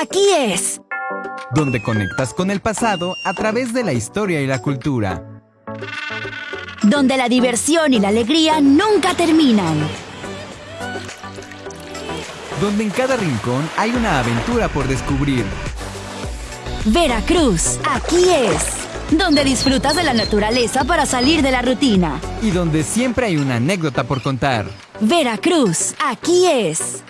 aquí es. Donde conectas con el pasado a través de la historia y la cultura. Donde la diversión y la alegría nunca terminan. Donde en cada rincón hay una aventura por descubrir. Veracruz, aquí es. Donde disfrutas de la naturaleza para salir de la rutina. Y donde siempre hay una anécdota por contar. Veracruz, aquí es.